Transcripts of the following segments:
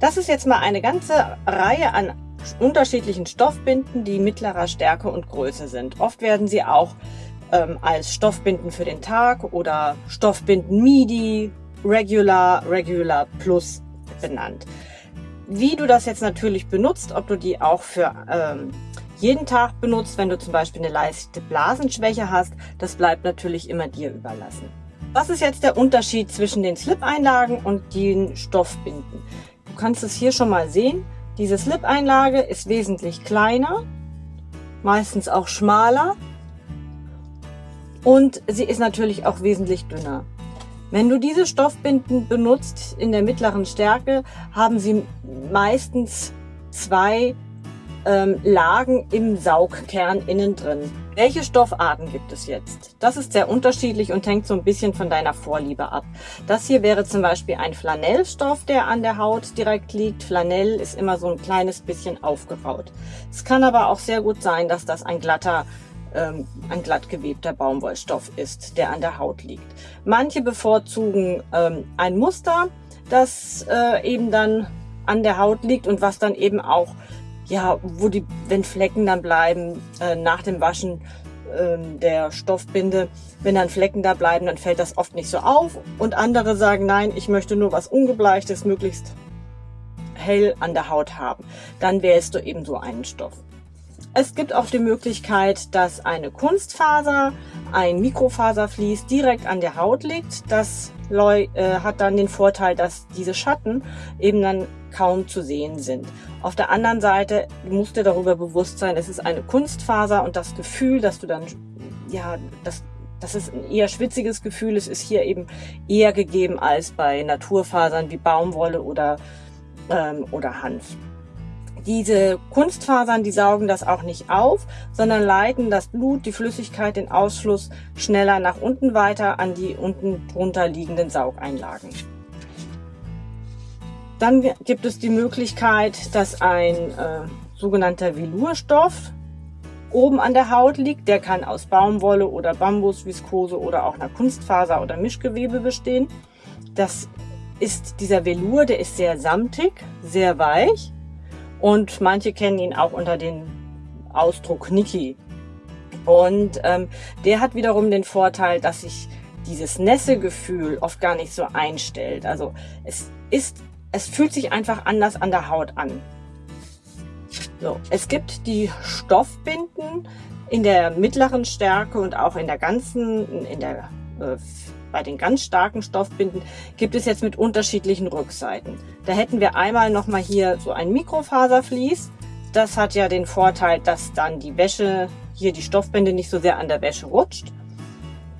Das ist jetzt mal eine ganze Reihe an unterschiedlichen Stoffbinden, die mittlerer Stärke und Größe sind. Oft werden sie auch ähm, als Stoffbinden für den Tag oder Stoffbinden MIDI, Regular, Regular Plus benannt. Wie du das jetzt natürlich benutzt, ob du die auch für ähm, jeden Tag benutzt, wenn du zum Beispiel eine leichte Blasenschwäche hast, das bleibt natürlich immer dir überlassen. Was ist jetzt der Unterschied zwischen den Slip-Einlagen und den Stoffbinden? Kannst es hier schon mal sehen. Diese Slip-Einlage ist wesentlich kleiner, meistens auch schmaler und sie ist natürlich auch wesentlich dünner. Wenn du diese Stoffbinden benutzt in der mittleren Stärke, haben sie meistens zwei ähm, Lagen im Saugkern innen drin. Welche Stoffarten gibt es jetzt? Das ist sehr unterschiedlich und hängt so ein bisschen von deiner Vorliebe ab. Das hier wäre zum Beispiel ein Flanellstoff, der an der Haut direkt liegt. Flanell ist immer so ein kleines bisschen aufgeraut. Es kann aber auch sehr gut sein, dass das ein glatter ähm, ein glatt gewebter Baumwollstoff ist, der an der Haut liegt. Manche bevorzugen ähm, ein Muster, das äh, eben dann an der Haut liegt und was dann eben auch, ja, wo die, wenn Flecken dann bleiben äh, nach dem Waschen äh, der Stoffbinde, wenn dann Flecken da bleiben, dann fällt das oft nicht so auf. Und andere sagen, nein, ich möchte nur was Ungebleichtes, möglichst hell an der Haut haben. Dann wählst du eben so einen Stoff. Es gibt auch die Möglichkeit, dass eine Kunstfaser, ein Mikrofaservlies direkt an der Haut liegt. Das äh, hat dann den Vorteil, dass diese Schatten eben dann kaum zu sehen sind. Auf der anderen Seite musst du darüber bewusst sein, es ist eine Kunstfaser und das Gefühl, dass du dann, ja, das, das ist ein eher schwitziges Gefühl. Es ist hier eben eher gegeben als bei Naturfasern wie Baumwolle oder, ähm, oder Hanf. Diese Kunstfasern, die saugen das auch nicht auf, sondern leiten das Blut, die Flüssigkeit, den Ausschluss schneller nach unten weiter an die unten drunter liegenden Saugeinlagen. Dann gibt es die Möglichkeit, dass ein äh, sogenannter Velurstoff oben an der Haut liegt. Der kann aus Baumwolle oder Bambus, Viskose oder auch einer Kunstfaser oder Mischgewebe bestehen. Das ist dieser Velur, der ist sehr samtig, sehr weich und manche kennen ihn auch unter dem Ausdruck Niki. Und ähm, der hat wiederum den Vorteil, dass sich dieses Nässegefühl oft gar nicht so einstellt. Also es ist, es fühlt sich einfach anders an der Haut an. So, es gibt die Stoffbinden in der mittleren Stärke und auch in der ganzen, in der äh, bei den ganz starken Stoffbinden gibt es jetzt mit unterschiedlichen Rückseiten. Da hätten wir einmal nochmal hier so ein Mikrofaservlies. Das hat ja den Vorteil, dass dann die Wäsche, hier die Stoffbinde nicht so sehr an der Wäsche rutscht.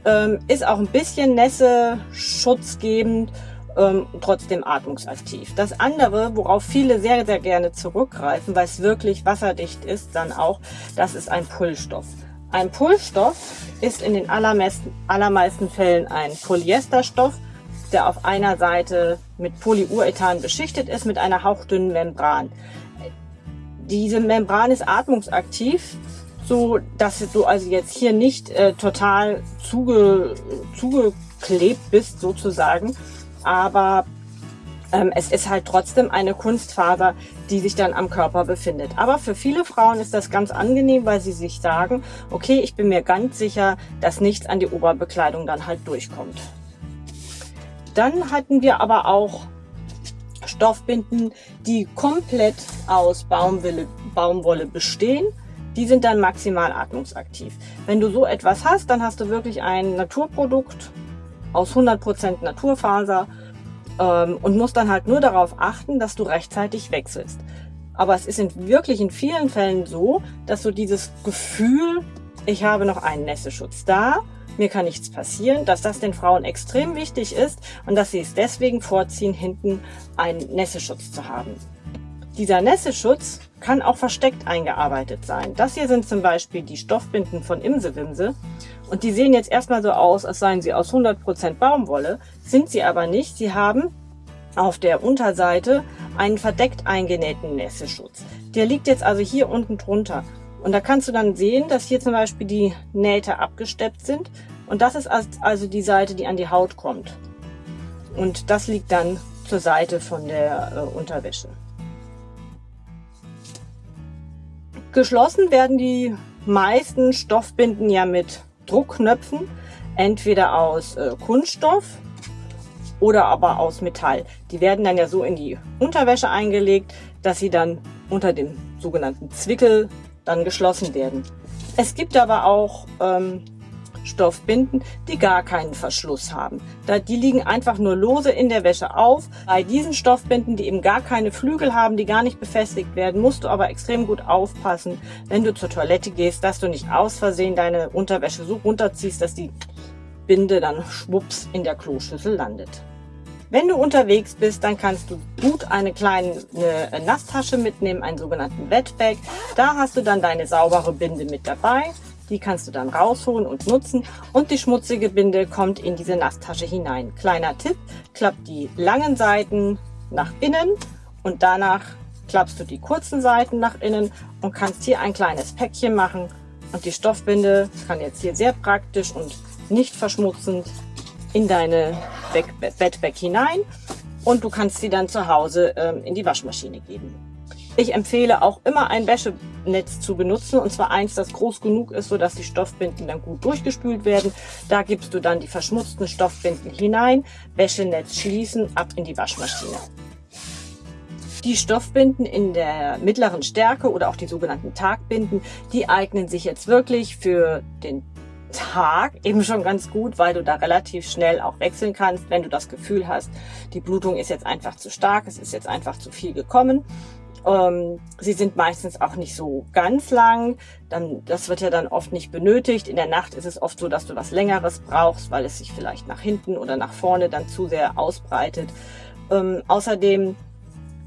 Ähm, ist auch ein bisschen Nässe schutzgebend, ähm, trotzdem atmungsaktiv. Das andere, worauf viele sehr, sehr gerne zurückgreifen, weil es wirklich wasserdicht ist, dann auch, das ist ein Pullstoff. Ein Pullstoff ist in den allermeisten, Fällen ein Polyesterstoff, der auf einer Seite mit Polyurethan beschichtet ist mit einer hauchdünnen Membran. Diese Membran ist atmungsaktiv, so dass du also jetzt hier nicht äh, total zuge, zugeklebt bist sozusagen, aber es ist halt trotzdem eine Kunstfaser, die sich dann am Körper befindet. Aber für viele Frauen ist das ganz angenehm, weil sie sich sagen, okay, ich bin mir ganz sicher, dass nichts an die Oberbekleidung dann halt durchkommt. Dann hatten wir aber auch Stoffbinden, die komplett aus Baumwolle, Baumwolle bestehen. Die sind dann maximal atmungsaktiv. Wenn du so etwas hast, dann hast du wirklich ein Naturprodukt aus 100% Naturfaser ähm, und musst dann halt nur darauf achten, dass du rechtzeitig wechselst. Aber es ist in, wirklich in vielen Fällen so, dass so dieses Gefühl, ich habe noch einen Nässeschutz da, mir kann nichts passieren, dass das den Frauen extrem wichtig ist und dass sie es deswegen vorziehen, hinten einen Nässeschutz zu haben. Dieser Nässeschutz kann auch versteckt eingearbeitet sein. Das hier sind zum Beispiel die Stoffbinden von Imsewimse und die sehen jetzt erstmal so aus, als seien sie aus 100% Baumwolle, sind sie aber nicht. Sie haben auf der Unterseite einen verdeckt eingenähten Nässeschutz. Der liegt jetzt also hier unten drunter. Und da kannst du dann sehen, dass hier zum Beispiel die Nähte abgesteppt sind. Und das ist also die Seite, die an die Haut kommt. Und das liegt dann zur Seite von der äh, Unterwäsche. Geschlossen werden die meisten Stoffbinden ja mit Druckknöpfen, entweder aus äh, Kunststoff oder aber aus Metall. Die werden dann ja so in die Unterwäsche eingelegt, dass sie dann unter dem sogenannten Zwickel dann geschlossen werden. Es gibt aber auch ähm, Stoffbinden, die gar keinen Verschluss haben. Da, die liegen einfach nur lose in der Wäsche auf. Bei diesen Stoffbinden, die eben gar keine Flügel haben, die gar nicht befestigt werden, musst du aber extrem gut aufpassen, wenn du zur Toilette gehst, dass du nicht aus Versehen deine Unterwäsche so runterziehst, dass die Binde dann schwupps in der Kloschüssel landet. Wenn du unterwegs bist, dann kannst du gut eine kleine eine Nasstasche mitnehmen, einen sogenannten Wetbag. Da hast du dann deine saubere Binde mit dabei. Die kannst du dann rausholen und nutzen und die schmutzige Binde kommt in diese Nasstasche hinein. Kleiner Tipp, klappt die langen Seiten nach innen und danach klappst du die kurzen Seiten nach innen und kannst hier ein kleines Päckchen machen und die Stoffbinde kann jetzt hier sehr praktisch und nicht verschmutzend in deine Bettbag hinein und du kannst sie dann zu Hause ähm, in die Waschmaschine geben. Ich empfehle auch immer ein Wäschenetz zu benutzen und zwar eins, das groß genug ist, sodass die Stoffbinden dann gut durchgespült werden. Da gibst du dann die verschmutzten Stoffbinden hinein, Wäschenetz schließen, ab in die Waschmaschine. Die Stoffbinden in der mittleren Stärke oder auch die sogenannten Tagbinden, die eignen sich jetzt wirklich für den Tag eben schon ganz gut, weil du da relativ schnell auch wechseln kannst, wenn du das Gefühl hast, die Blutung ist jetzt einfach zu stark, es ist jetzt einfach zu viel gekommen ähm, sie sind meistens auch nicht so ganz lang. Dann, das wird ja dann oft nicht benötigt. In der Nacht ist es oft so, dass du was Längeres brauchst, weil es sich vielleicht nach hinten oder nach vorne dann zu sehr ausbreitet. Ähm, außerdem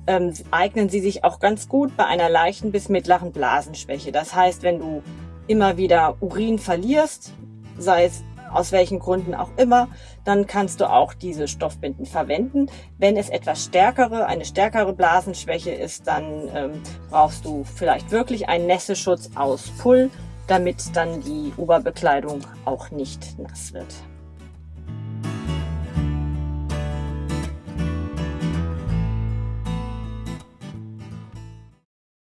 ähm, eignen sie sich auch ganz gut bei einer leichten bis mittleren Blasenschwäche. Das heißt, wenn du immer wieder Urin verlierst, sei es aus welchen Gründen auch immer, dann kannst du auch diese Stoffbinden verwenden. Wenn es etwas stärkere, eine stärkere Blasenschwäche ist, dann ähm, brauchst du vielleicht wirklich einen Nässeschutz aus Pull, damit dann die Oberbekleidung auch nicht nass wird.